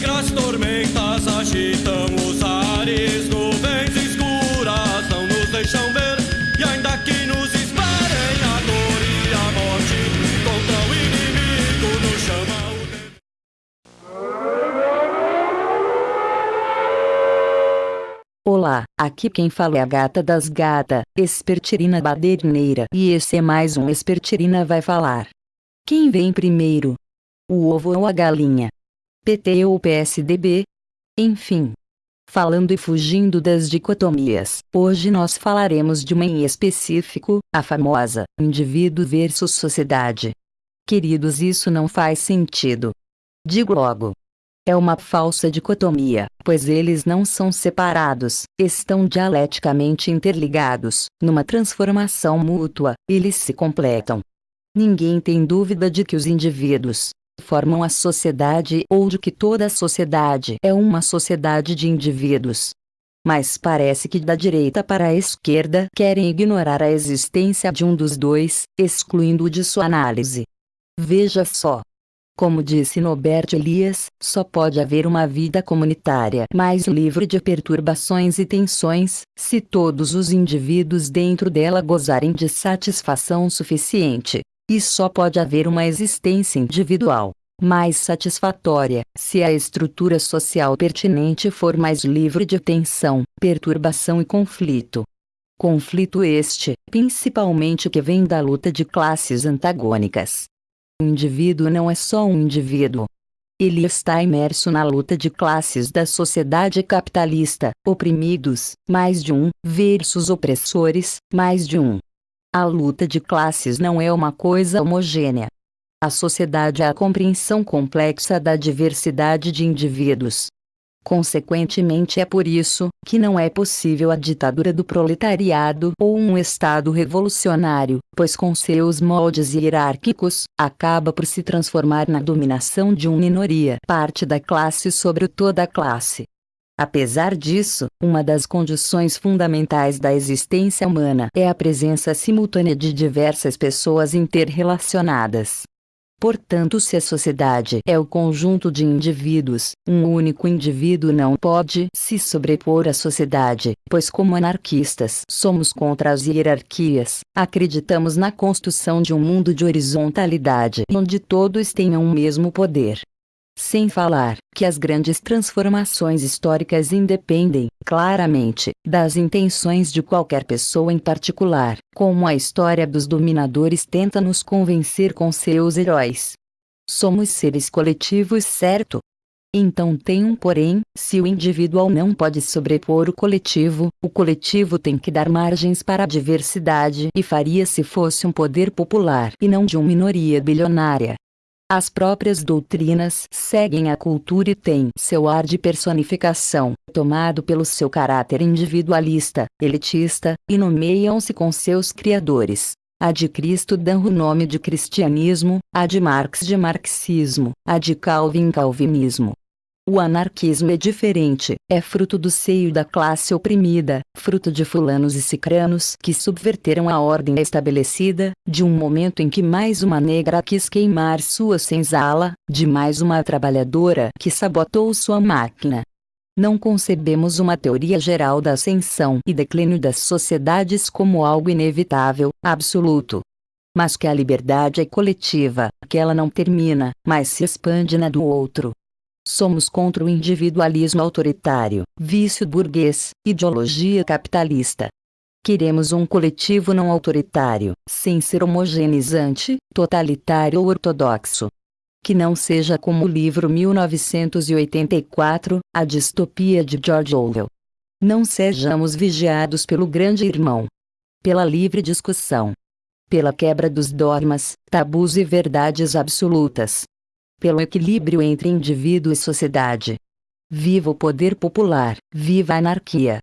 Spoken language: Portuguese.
negras tormentas agitam os ares, nuvens escuras não nos deixam ver. E ainda que nos esperem a dor e a morte, contra o inimigo nos chama o. Olá, aqui quem fala é a gata das gata, Espertirina Baderineira, e esse é mais um Espertirina vai falar. Quem vem primeiro? O ovo ou a galinha? PT ou PSDB? Enfim. Falando e fugindo das dicotomias, hoje nós falaremos de uma em específico, a famosa indivíduo versus sociedade. Queridos, isso não faz sentido. Digo logo, é uma falsa dicotomia, pois eles não são separados, estão dialeticamente interligados, numa transformação mútua, eles se completam. Ninguém tem dúvida de que os indivíduos formam a sociedade ou de que toda a sociedade é uma sociedade de indivíduos. Mas parece que da direita para a esquerda querem ignorar a existência de um dos dois, excluindo-o de sua análise. Veja só, como disse Norbert Elias, só pode haver uma vida comunitária mais livre de perturbações e tensões, se todos os indivíduos dentro dela gozarem de satisfação suficiente. E só pode haver uma existência individual mais satisfatória, se a estrutura social pertinente for mais livre de tensão, perturbação e conflito. Conflito este, principalmente que vem da luta de classes antagônicas. O indivíduo não é só um indivíduo. Ele está imerso na luta de classes da sociedade capitalista, oprimidos, mais de um, versus opressores, mais de um. A luta de classes não é uma coisa homogênea. A sociedade é a compreensão complexa da diversidade de indivíduos. Consequentemente é por isso, que não é possível a ditadura do proletariado ou um Estado revolucionário, pois com seus moldes hierárquicos, acaba por se transformar na dominação de uma minoria parte da classe sobre toda a classe. Apesar disso, uma das condições fundamentais da existência humana é a presença simultânea de diversas pessoas interrelacionadas. Portanto, se a sociedade é o conjunto de indivíduos, um único indivíduo não pode se sobrepor à sociedade, pois, como anarquistas, somos contra as hierarquias, acreditamos na construção de um mundo de horizontalidade onde todos tenham o mesmo poder. Sem falar que as grandes transformações históricas independem, claramente, das intenções de qualquer pessoa em particular, como a história dos dominadores tenta nos convencer com seus heróis. Somos seres coletivos, certo? Então tem um porém, se o individual não pode sobrepor o coletivo, o coletivo tem que dar margens para a diversidade e faria se fosse um poder popular e não de uma minoria bilionária. As próprias doutrinas seguem a cultura e têm seu ar de personificação, tomado pelo seu caráter individualista, elitista, e nomeiam-se com seus criadores. A de Cristo dão o nome de cristianismo, a de Marx de marxismo, a de Calvin calvinismo. O anarquismo é diferente, é fruto do seio da classe oprimida, fruto de fulanos e cicranos que subverteram a ordem estabelecida, de um momento em que mais uma negra quis queimar sua senzala, de mais uma trabalhadora que sabotou sua máquina. Não concebemos uma teoria geral da ascensão e declínio das sociedades como algo inevitável, absoluto. Mas que a liberdade é coletiva, que ela não termina, mas se expande na do outro. Somos contra o individualismo autoritário, vício burguês, ideologia capitalista. Queremos um coletivo não autoritário, sem ser homogeneizante, totalitário ou ortodoxo. Que não seja como o livro 1984, A Distopia de George Orwell. Não sejamos vigiados pelo grande irmão. Pela livre discussão. Pela quebra dos dogmas, tabus e verdades absolutas pelo equilíbrio entre indivíduo e sociedade. Viva o poder popular, viva a anarquia!